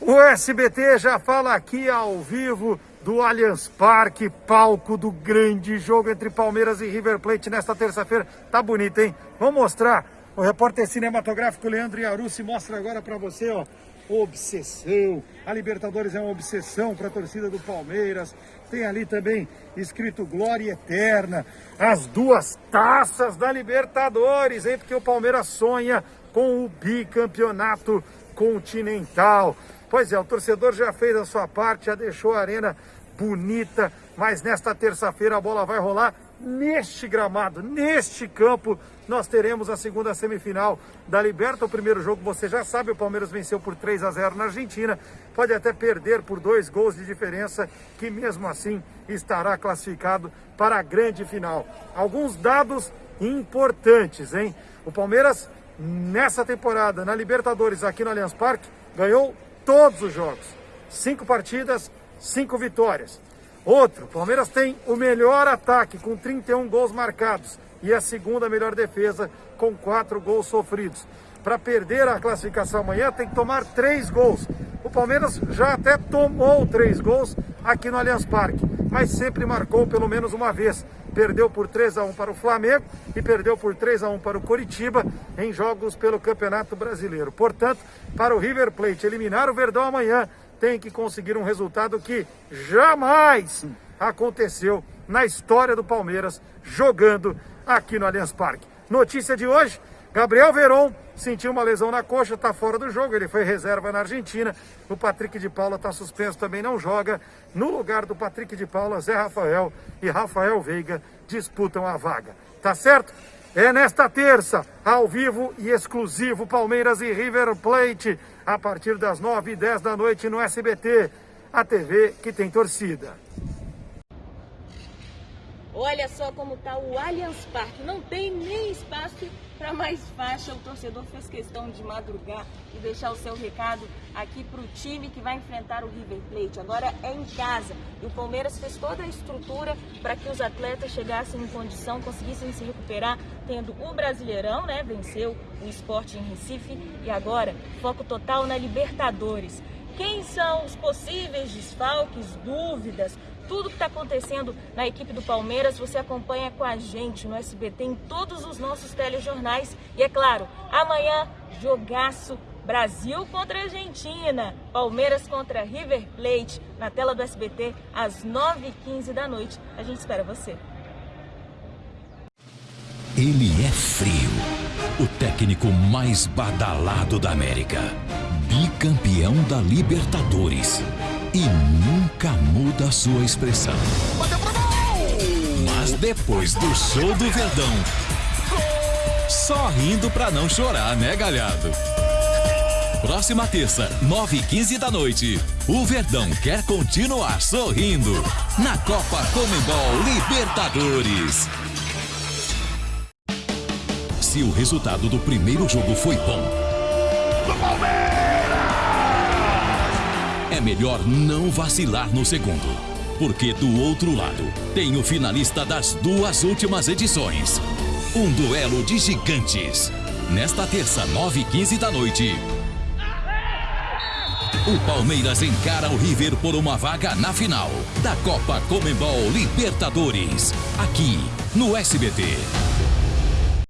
O SBT já fala aqui ao vivo do Allianz Parque, palco do grande jogo entre Palmeiras e River Plate nesta terça-feira. Tá bonito, hein? Vamos mostrar. O repórter cinematográfico Leandro Iarucci mostra agora para você, ó, obsessão. A Libertadores é uma obsessão para a torcida do Palmeiras. Tem ali também escrito Glória Eterna. As duas taças da Libertadores, hein? Porque o Palmeiras sonha com o bicampeonato continental. Pois é, o torcedor já fez a sua parte, já deixou a arena bonita, mas nesta terça-feira a bola vai rolar neste gramado, neste campo, nós teremos a segunda semifinal da Liberta. O primeiro jogo, você já sabe, o Palmeiras venceu por 3 a 0 na Argentina. Pode até perder por dois gols de diferença, que mesmo assim estará classificado para a grande final. Alguns dados importantes, hein? O Palmeiras, nessa temporada, na Libertadores, aqui no Allianz Parque, ganhou todos os jogos. Cinco partidas, cinco vitórias. Outro, Palmeiras tem o melhor ataque com 31 gols marcados e a segunda melhor defesa com quatro gols sofridos. Para perder a classificação amanhã tem que tomar três gols. O Palmeiras já até tomou três gols aqui no Allianz Parque, mas sempre marcou pelo menos uma vez. Perdeu por 3 a 1 para o Flamengo e perdeu por 3 a 1 para o Coritiba em jogos pelo Campeonato Brasileiro. Portanto, para o River Plate eliminar o Verdão amanhã, tem que conseguir um resultado que jamais aconteceu na história do Palmeiras jogando aqui no Allianz Parque. Notícia de hoje, Gabriel Veron sentiu uma lesão na coxa, está fora do jogo, ele foi reserva na Argentina. O Patrick de Paula está suspenso, também não joga. No lugar do Patrick de Paula, Zé Rafael e Rafael Veiga disputam a vaga. Tá certo? É nesta terça, ao vivo e exclusivo, Palmeiras e River Plate, a partir das 9 e 10 da noite no SBT, a TV que tem torcida. Olha só como está o Allianz Parque, não tem nem espaço para mais faixa. O torcedor fez questão de madrugar e deixar o seu recado aqui para o time que vai enfrentar o River Plate. Agora é em casa e o Palmeiras fez toda a estrutura para que os atletas chegassem em condição, conseguissem se recuperar, tendo o Brasileirão, né? Venceu o esporte em Recife e agora foco total na Libertadores. Quem são os possíveis desfalques, dúvidas, tudo que está acontecendo na equipe do Palmeiras, você acompanha com a gente no SBT, em todos os nossos telejornais. E é claro, amanhã, jogaço Brasil contra Argentina, Palmeiras contra River Plate, na tela do SBT, às 9h15 da noite. A gente espera você. Ele é frio, o técnico mais badalado da América, bicampeão da Libertadores e nunca muda sua expressão. Mas depois do show do Verdão, só rindo pra não chorar, né, galhado? Próxima terça, 9 e 15 da noite, o Verdão quer continuar sorrindo na Copa Comembol Libertadores. Se o resultado do primeiro jogo foi bom, é melhor não vacilar no segundo. Porque do outro lado tem o finalista das duas últimas edições. Um duelo de gigantes. Nesta terça, 9 e 15 da noite. O Palmeiras encara o River por uma vaga na final da Copa Comembol Libertadores. Aqui no SBT.